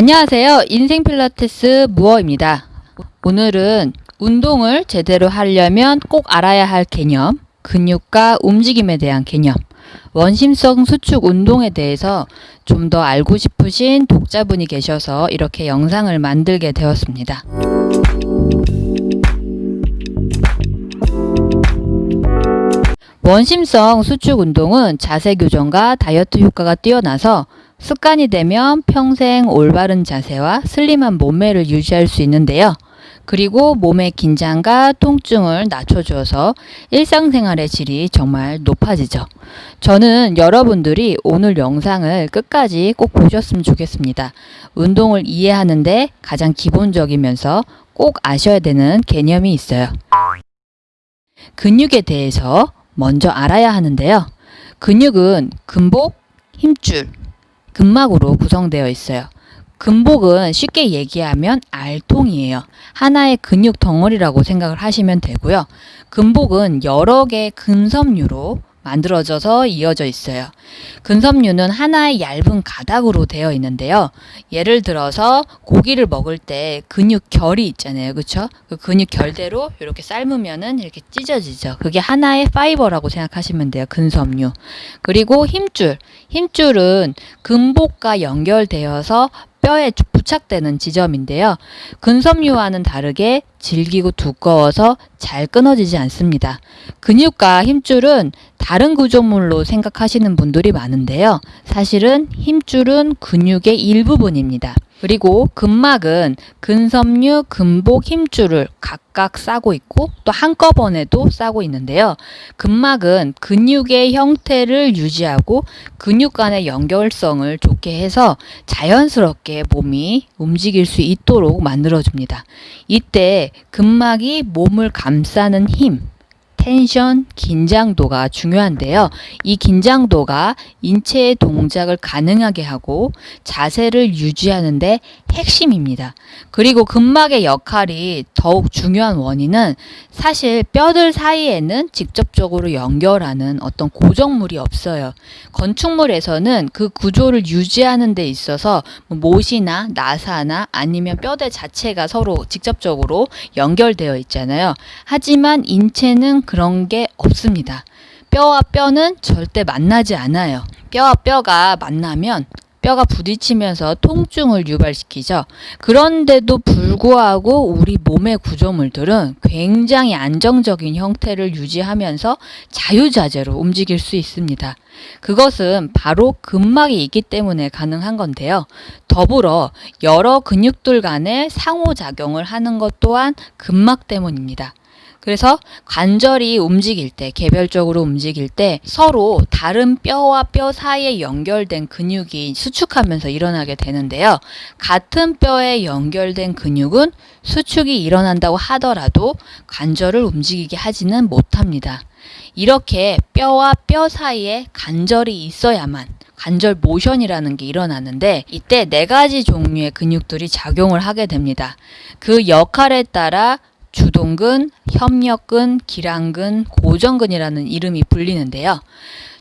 안녕하세요. 인생 필라테스 무어입니다. 오늘은 운동을 제대로 하려면 꼭 알아야 할 개념, 근육과 움직임에 대한 개념, 원심성 수축 운동에 대해서 좀 더 알고 싶으신 독자분이 계셔서 이렇게 영상을 만들게 되었습니다. 원심성 수축 운동은 자세 교정과 다이어트 효과가 뛰어나서 습관이 되면 평생 올바른 자세와 슬림한 몸매를 유지할 수 있는데요. 그리고 몸의 긴장과 통증을 낮춰주어서 일상생활의 질이 정말 높아지죠. 저는 여러분들이 오늘 영상을 끝까지 꼭 보셨으면 좋겠습니다. 운동을 이해하는데 가장 기본적이면서 꼭 아셔야 되는 개념이 있어요. 근육에 대해서 먼저 알아야 하는데요. 근육은 근복, 힘줄, 근막으로 구성되어 있어요. 근복은 쉽게 얘기하면 알통이에요. 하나의 근육 덩어리라고 생각을 하시면 되고요. 근복은 여러 개의 근섬유로 만들어져서 이어져 있어요. 근섬유는 하나의 얇은 가닥으로 되어 있는데요. 예를 들어서 고기를 먹을 때 근육 결이 있잖아요. 그렇죠? 그 근육 결대로 이렇게 삶으면은 이렇게 찢어지죠. 그게 하나의 파이버라고 생각하시면 돼요. 근섬유. 그리고 힘줄. 힘줄은 근복과 연결되어서 뼈에 부착되는 지점인데요. 근섬유와는 다르게 질기고 두꺼워서 잘 끊어지지 않습니다. 근육과 힘줄은 다른 구조물로 생각하시는 분들이 많은데요. 사실은 힘줄은 근육의 일부분입니다. 그리고 근막은 근섬유, 근복, 힘줄을 각각 싸고 있고 또 한꺼번에도 싸고 있는데요. 근막은 근육의 형태를 유지하고 근육 간의 연결성을 좋게 해서 자연스럽게 몸이 움직일 수 있도록 만들어줍니다. 이때 근막이 몸을 감싸는 힘, 텐션, 긴장도가 중요한데요. 이 긴장도가 인체의 동작을 가능하게 하고 자세를 유지하는 데 핵심입니다. 그리고 근막의 역할이 더욱 중요한 원인은 사실 뼈들 사이에는 직접적으로 연결하는 어떤 고정물이 없어요. 건축물에서는 그 구조를 유지하는 데 있어서 뭐 못이나 나사나 아니면 뼈대 자체가 서로 직접적으로 연결되어 있잖아요. 하지만 인체는 그런 게 없습니다. 뼈와 뼈는 절대 만나지 않아요. 뼈와 뼈가 만나면 뼈가 부딪히면서 통증을 유발시키죠. 그런데도 불구하고 우리 몸의 구조물들은 굉장히 안정적인 형태를 유지하면서 자유자재로 움직일 수 있습니다. 그것은 바로 근막이 있기 때문에 가능한 건데요. 더불어 여러 근육들 간의 상호작용을 하는 것 또한 근막 때문입니다. 그래서 관절이 움직일 때, 개별적으로 움직일 때 서로 다른 뼈와 뼈 사이에 연결된 근육이 수축하면서 일어나게 되는데요. 같은 뼈에 연결된 근육은 수축이 일어난다고 하더라도 관절을 움직이게 하지는 못합니다. 이렇게 뼈와 뼈 사이에 관절이 있어야만 관절 모션이라는 게 일어나는데 이때 네 가지 종류의 근육들이 작용을 하게 됩니다. 그 역할에 따라 주동근, 협력근, 기랑근, 고정근이라는 이름이 불리는데요.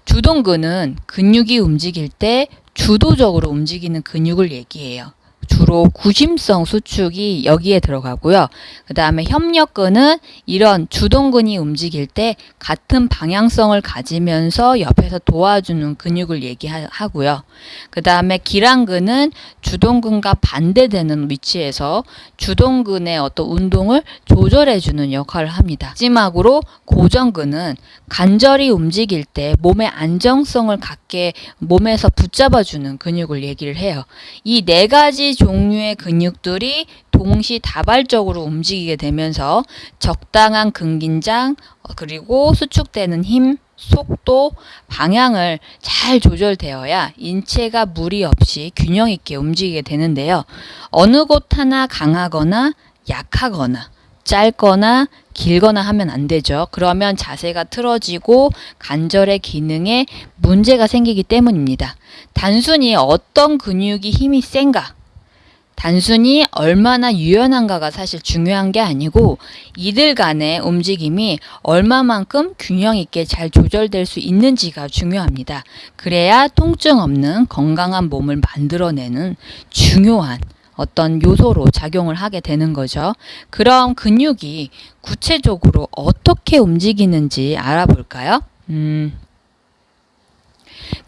주동근은 근육이 움직일 때 주도적으로 움직이는 근육을 얘기해요. 주로 구심성 수축이 여기에 들어가고요. 그 다음에 협력근은 이런 주동근이 움직일 때 같은 방향성을 가지면서 옆에서 도와주는 근육을 얘기하고요. 그 다음에 기랑근은 주동근과 반대되는 위치에서 주동근의 어떤 운동을 조절해주는 역할을 합니다. 마지막으로 고정근은 관절이 움직일 때 몸의 안정성을 갖게 몸에서 붙잡아주는 근육을 얘기를 해요. 이 네 가지 종류의 근육들이 동시다발적으로 움직이게 되면서 적당한 근긴장 어, 그리고 수축되는 힘, 속도, 방향을 잘 조절되어야 인체가 무리 없이 균형 있게 움직이게 되는데요. 어느 곳 하나 강하거나 약하거나 짧거나 길거나 하면 안 되죠. 그러면 자세가 틀어지고 관절의 기능에 문제가 생기기 때문입니다. 단순히 어떤 근육이 힘이 센가 단순히 얼마나 유연한가가 사실 중요한 게 아니고 이들 간의 움직임이 얼마만큼 균형 있게 잘 조절될 수 있는지가 중요합니다. 그래야 통증 없는 건강한 몸을 만들어내는 중요한 어떤 요소로 작용을 하게 되는 거죠. 그럼 근육이 구체적으로 어떻게 움직이는지 알아볼까요? 음,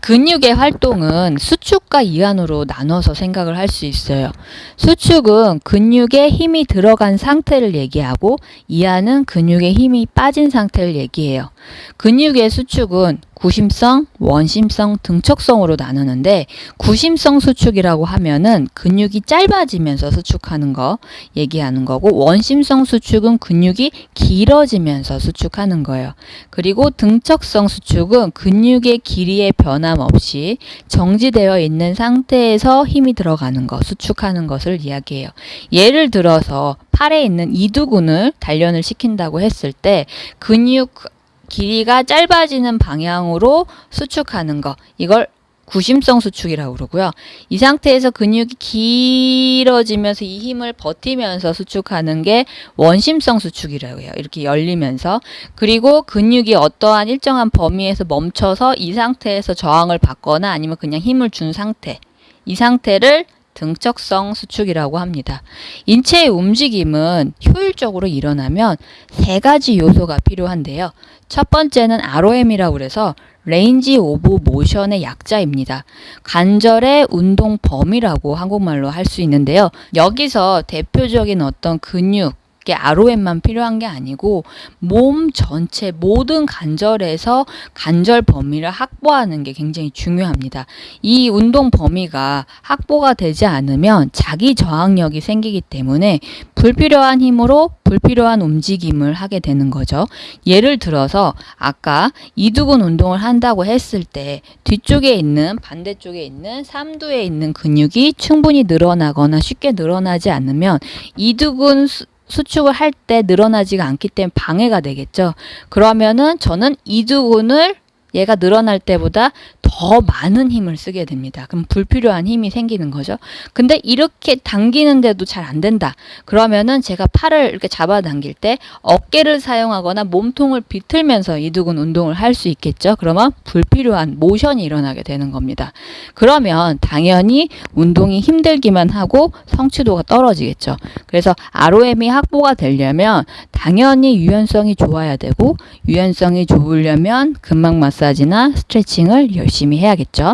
근육의 활동은 수축과 이완으로 나눠서 생각을 할 수 있어요. 수축은 근육에 힘이 들어간 상태를 얘기하고 이완은 근육에 힘이 빠진 상태를 얘기해요. 근육의 수축은 구심성, 원심성, 등척성으로 나누는데 구심성 수축이라고 하면은 근육이 짧아지면서 수축하는 거 얘기하는 거고 원심성 수축은 근육이 길어지면서 수축하는 거예요. 그리고 등척성 수축은 근육의 길이의 변함 없이 정지되어 있는 상태에서 힘이 들어가는 거, 수축하는 것을 이야기해요. 예를 들어서 팔에 있는 이두근을 단련을 시킨다고 했을 때 근육 길이가 짧아지는 방향으로 수축하는 거. 이걸 구심성 수축이라고 그러고요. 이 상태에서 근육이 길어지면서 이 힘을 버티면서 수축하는 게 원심성 수축이라고 해요. 이렇게 열리면서. 그리고 근육이 어떠한 일정한 범위에서 멈춰서 이 상태에서 저항을 받거나 아니면 그냥 힘을 준 상태. 이 상태를 등척성 수축이라고 합니다. 인체의 움직임은 효율적으로 일어나면 세 가지 요소가 필요한데요. 첫 번째는 ROM이라고 그래서 range of motion의 약자입니다. 관절의 운동 범위라고 한국말로 할 수 있는데요. 여기서 대표적인 어떤 근육의 ROM만 필요한 게 아니고 몸 전체 모든 관절에서 관절 범위를 확보하는 게 굉장히 중요합니다. 이 운동 범위가 확보가 되지 않으면 자기 저항력이 생기기 때문에 불필요한 힘으로 불필요한 움직임을 하게 되는 거죠. 예를 들어서 아까 이두근 운동을 한다고 했을 때 뒤쪽에 있는 반대쪽에 있는 삼두에 있는 근육이 충분히 늘어나거나 쉽게 늘어나지 않으면 이두근 수축을 할 때 늘어나지가 않기 때문에 방해가 되겠죠. 그러면은 저는 이두근을 얘가 늘어날 때보다 더 많은 힘을 쓰게 됩니다. 그럼 불필요한 힘이 생기는 거죠. 근데 이렇게 당기는데도 잘 안 된다. 그러면은 제가 팔을 이렇게 잡아당길 때 어깨를 사용하거나 몸통을 비틀면서 이두근 운동을 할 수 있겠죠. 그러면 불필요한 모션이 일어나게 되는 겁니다. 그러면 당연히 운동이 힘들기만 하고 성취도가 떨어지겠죠. 그래서 ROM이 확보가 되려면 당연히 유연성이 좋아야 되고 유연성이 좋으려면 근막 마사지나 스트레칭을 열심히 해야겠죠.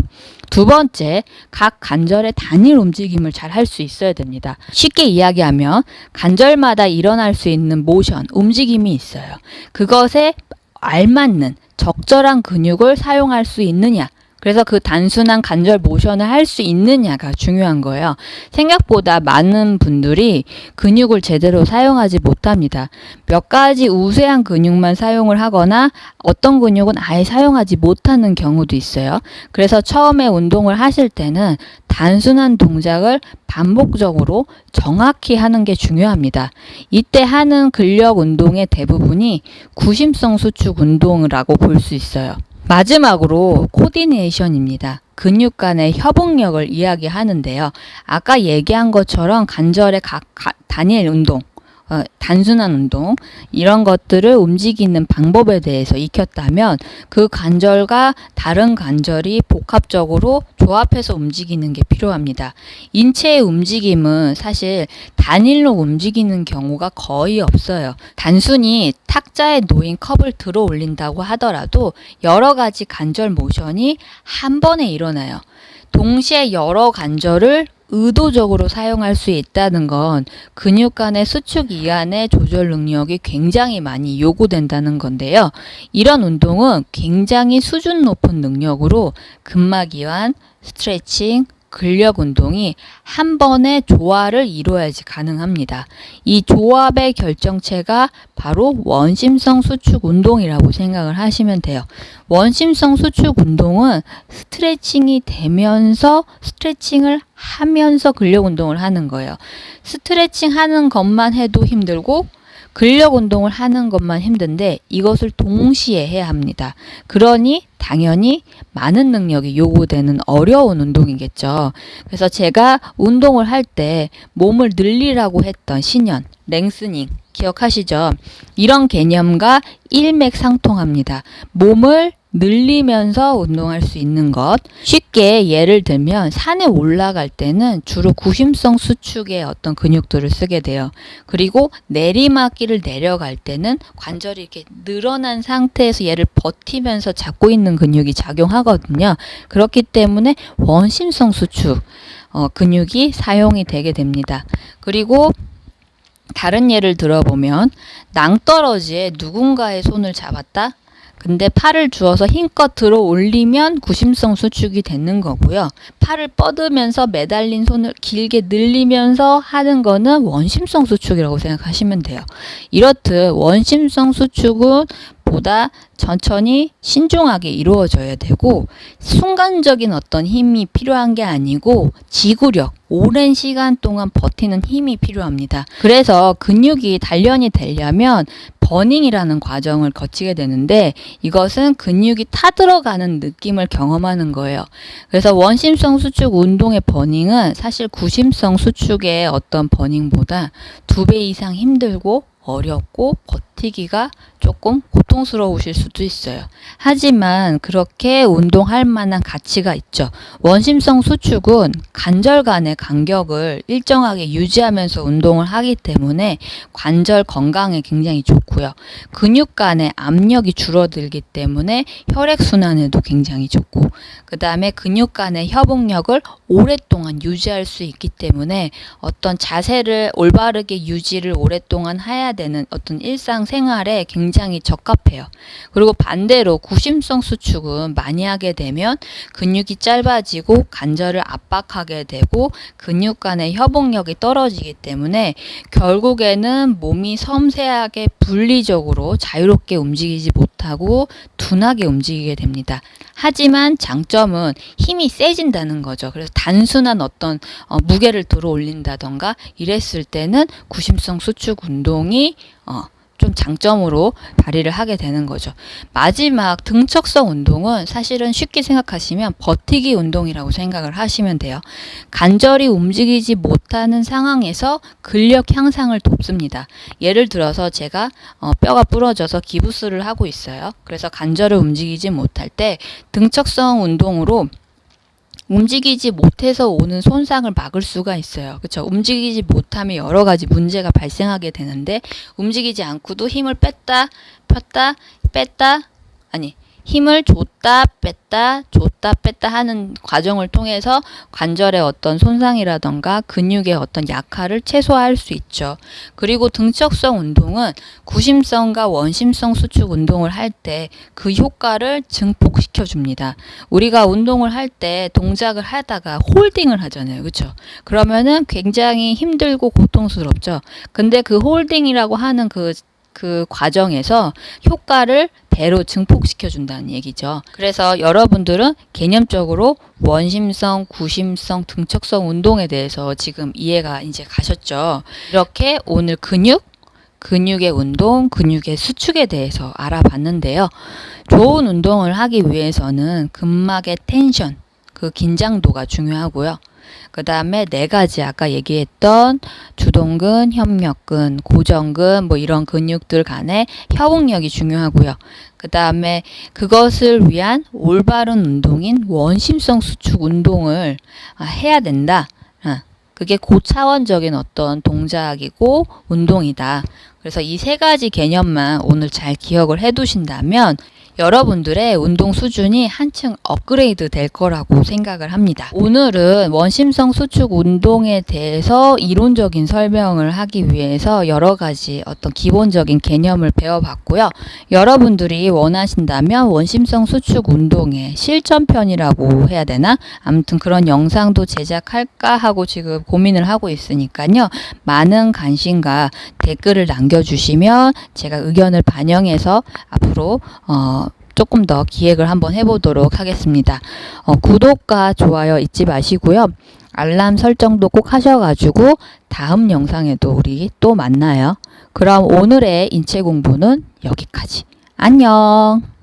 두 번째, 각 관절의 단일 움직임을 잘 할 수 있어야 됩니다. 쉽게 이야기하면 관절마다 일어날 수 있는 모션, 움직임이 있어요. 그것에 알맞는 적절한 근육을 사용할 수 있느냐. 그래서 그 단순한 관절 모션을 할 수 있느냐가 중요한 거예요. 생각보다 많은 분들이 근육을 제대로 사용하지 못합니다. 몇 가지 우세한 근육만 사용을 하거나 어떤 근육은 아예 사용하지 못하는 경우도 있어요. 그래서 처음에 운동을 하실 때는 단순한 동작을 반복적으로 정확히 하는 게 중요합니다. 이때 하는 근력 운동의 대부분이 구심성 수축 운동이라고 볼 수 있어요. 마지막으로 코디네이션입니다. 근육 간의 협응력을 이야기하는데요. 아까 얘기한 것처럼 관절의 각 단일 운동, 어, 단순한 운동 이런 것들을 움직이는 방법에 대해서 익혔다면 그 관절과 다른 관절이 복합적으로 조합해서 움직이는 게 필요합니다. 인체의 움직임은 사실 단일로 움직이는 경우가 거의 없어요. 단순히 탁자에 놓인 컵을 들어 올린다고 하더라도 여러 가지 관절 모션이 한 번에 일어나요. 동시에 여러 관절을 의도적으로 사용할 수 있다는 건 근육 간의 수축 이완의 조절 능력이 굉장히 많이 요구된다는 건데요. 이런 운동은 굉장히 수준 높은 능력으로 근막 이완, 스트레칭, 근력 운동이 한 번에 조화를 이루어야지 가능합니다. 이 조합의 결정체가 바로 원심성 수축 운동이라고 생각을 하시면 돼요. 원심성 수축 운동은 스트레칭이 되면서 스트레칭을 하면서 근력 운동을 하는 거예요. 스트레칭 하는 것만 해도 힘들고 근력 운동을 하는 것만 힘든데 이것을 동시에 해야 합니다. 그러니 당연히 많은 능력이 요구되는 어려운 운동이겠죠. 그래서 제가 운동을 할 때 몸을 늘리라고 했던 신현, 랭스닝 기억하시죠? 이런 개념과 일맥상통합니다. 몸을 늘리면서 운동할 수 있는 것. 쉽게 예를 들면 산에 올라갈 때는 주로 구심성 수축의 어떤 근육들을 쓰게 돼요. 그리고 내리막길을 내려갈 때는 관절이 이렇게 늘어난 상태에서 얘를 버티면서 잡고 있는 근육이 작용하거든요. 그렇기 때문에 원심성 수축 어, 근육이 사용이 되게 됩니다. 그리고 다른 예를 들어보면 낭떠러지에 누군가의 손을 잡았다. 근데 팔을 주어서 힘껏 들어 올리면 구심성 수축이 되는 거고요. 팔을 뻗으면서 매달린 손을 길게 늘리면서 하는 거는 원심성 수축이라고 생각하시면 돼요. 이렇듯 원심성 수축은 보다 천천히 신중하게 이루어져야 되고 순간적인 어떤 힘이 필요한 게 아니고 지구력, 오랜 시간 동안 버티는 힘이 필요합니다. 그래서 근육이 단련이 되려면 버닝이라는 과정을 거치게 되는데 이것은 근육이 타들어가는 느낌을 경험하는 거예요. 그래서 원심성 수축 운동의 버닝은 사실 구심성 수축의 어떤 버닝보다 두 배 이상 힘들고 어렵고 버티기가 조금 고통스러우실 수도 있어요. 하지만 그렇게 운동할 만한 가치가 있죠. 원심성 수축은 관절 간의 간격을 일정하게 유지하면서 운동을 하기 때문에 관절 건강에 굉장히 좋고요. 근육 간의 압력이 줄어들기 때문에 혈액순환에도 굉장히 좋고 그 다음에 근육 간의 협응력을 오랫동안 유지할 수 있기 때문에 어떤 자세를 올바르게 유지를 오랫동안 해야 되는 어떤 일상생활에 굉장히 적합해요. 그리고 반대로 구심성 수축은 많이 하게 되면 근육이 짧아지고 관절을 압박하게 되고 근육 간의 협응력이 떨어지기 때문에 결국에는 몸이 섬세하게 분리적으로 자유롭게 움직이지 못하고 둔하게 움직이게 됩니다. 하지만 장점은 힘이 세진다는 거죠. 그래서 단순한 어떤 어, 무게를 들어 올린다던가 이랬을 때는 구심성 수축 운동이 어, 좀 장점으로 발휘를 하게 되는 거죠. 마지막 등척성 운동은 사실은 쉽게 생각하시면 버티기 운동이라고 생각을 하시면 돼요. 관절이 움직이지 못하는 상황에서 근력 향상을 돕습니다. 예를 들어서 제가 어, 뼈가 부러져서 기부스를 하고 있어요. 그래서 관절을 움직이지 못할 때 등척성 운동으로 움직이지 못해서 오는 손상을 막을 수가 있어요. 그렇죠? 움직이지 못하면 여러 가지 문제가 발생하게 되는데 움직이지 않고도 힘을 뺐다 폈다 뺐다 아니 힘을 줬다 뺐다 줬다 뺐다 하는 과정을 통해서 관절의 어떤 손상이라던가 근육의 어떤 약화를 최소화할 수 있죠. 그리고 등척성 운동은 구심성과 원심성 수축 운동을 할 때 그 효과를 증폭시켜 줍니다. 우리가 운동을 할 때 동작을 하다가 홀딩을 하잖아요. 그렇죠? 그러면은 굉장히 힘들고 고통스럽죠. 근데 그 홀딩이라고 하는 그 그 과정에서 효과를 배로 증폭시켜 준다는 얘기죠. 그래서 여러분들은 개념적으로 원심성, 구심성, 등척성 운동에 대해서 지금 이해가 이제 가셨죠. 이렇게 오늘 근육, 근육의 운동, 근육의 수축에 대해서 알아봤는데요. 좋은 운동을 하기 위해서는 근막의 텐션, 그 긴장도가 중요하고요. 그 다음에 네 가지 아까 얘기했던 주동근, 협력근, 고정근 뭐 이런 근육들 간의 협응력이 중요하고요. 그 다음에 그것을 위한 올바른 운동인 원심성 수축 운동을 아, 해야 된다. 아, 그게 고차원적인 어떤 동작이고 운동이다. 그래서 이 세 가지 개념만 오늘 잘 기억을 해 두신다면 여러분들의 운동 수준이 한층 업그레이드 될 거라고 생각을 합니다. 오늘은 원심성 수축 운동에 대해서 이론적인 설명을 하기 위해서 여러 가지 어떤 기본적인 개념을 배워봤고요. 여러분들이 원하신다면 원심성 수축 운동의 실전편이라고 해야 되나? 아무튼 그런 영상도 제작할까 하고 지금 고민을 하고 있으니까요. 많은 관심과 댓글을 남겨주시면 제가 의견을 반영해서 앞으로 어, 조금 더 기획을 한번 해보도록 하겠습니다. 어, 구독과 좋아요 잊지 마시고요. 알람 설정도 꼭 하셔가지고 다음 영상에도 우리 또 만나요. 그럼 오늘의 인체 공부는 여기까지. 안녕.